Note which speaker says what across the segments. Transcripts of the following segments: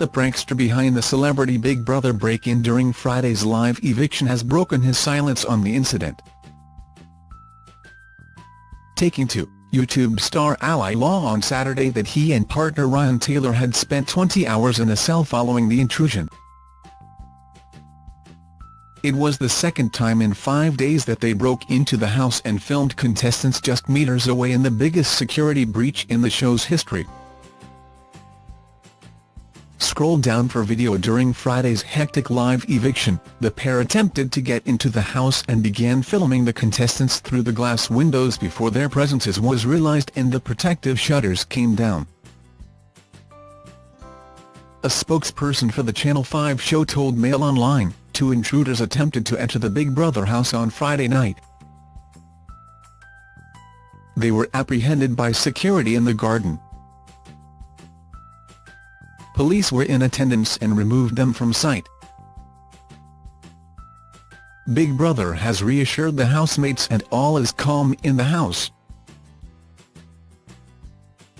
Speaker 1: The prankster behind the celebrity Big Brother break-in during Friday's live eviction has broken his silence on the incident. Taking to YouTube star Ally Law on Saturday that he and partner Ryan Taylor had spent 20 hours in a cell following the intrusion. It was the second time in five days that they broke into the house and filmed contestants just meters away in the biggest security breach in the show's history. Scroll down for video during Friday's hectic live eviction, the pair attempted to get into the house and began filming the contestants through the glass windows before their presence was realized and the protective shutters came down. A spokesperson for the Channel 5 show told Mail Online, two intruders attempted to enter the Big Brother house on Friday night. They were apprehended by security in the garden. Police were in attendance and removed them from sight. Big Brother has reassured the housemates and all is calm in the house.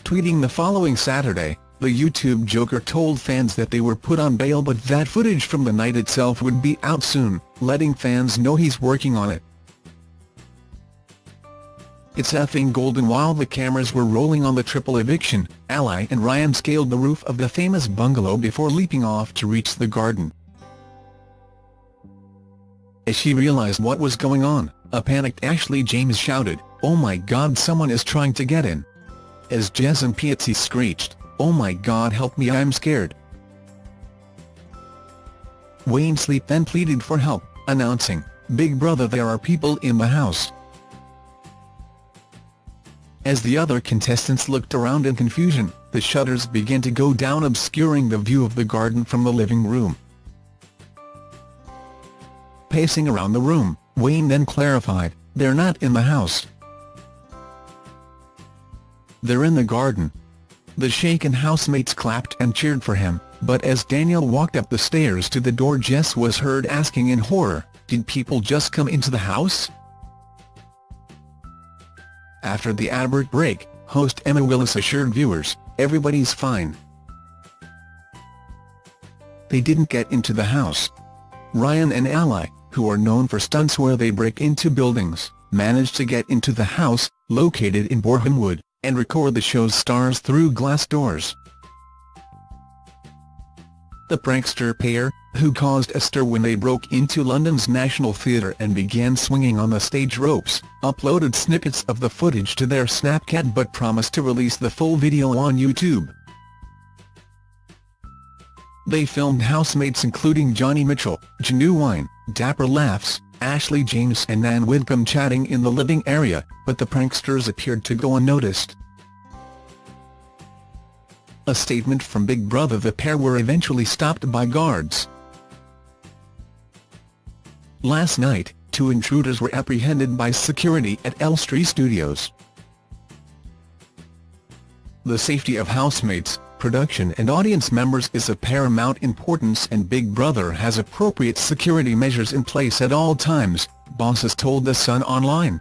Speaker 1: Tweeting the following Saturday, the YouTube Joker told fans that they were put on bail but that footage from the night itself would be out soon, letting fans know he's working on it. It's effing golden while the cameras were rolling on the triple eviction, Ally and Ryan scaled the roof of the famous bungalow before leaping off to reach the garden. As she realized what was going on, a panicked Ashley James shouted, Oh my god someone is trying to get in. As Jess Impiazzi screeched, Oh my god help me I'm scared. Wayne Sleep then pleaded for help, announcing, Big brother there are people in the house. As the other contestants looked around in confusion, the shutters began to go down obscuring the view of the garden from the living room. Pacing around the room, Wayne then clarified, they're not in the house. They're in the garden. The shaken housemates clapped and cheered for him, but as Daniel walked up the stairs to the door Jess was heard asking in horror, did people just come into the house? After the advert break, host Emma Willis assured viewers, everybody's fine. They didn't get into the house. Ryan and Ally, who are known for stunts where they break into buildings, managed to get into the house, located in Borehamwood, and record the show's stars through glass doors. The prankster pair, who caused a stir when they broke into London's National Theatre and began swinging on the stage ropes, uploaded snippets of the footage to their Snapchat but promised to release the full video on YouTube. They filmed housemates including Jonny Mitchell, Ginuwine, Dapper Laughs, Ashley James and Nan Widdecombe chatting in the living area, but the pranksters appeared to go unnoticed. A statement from Big Brother the pair were eventually stopped by guards. Last night, two intruders were apprehended by security at Elstree Studios. The safety of housemates, production and audience members is of paramount importance and Big Brother has appropriate security measures in place at all times, bosses told The Sun Online.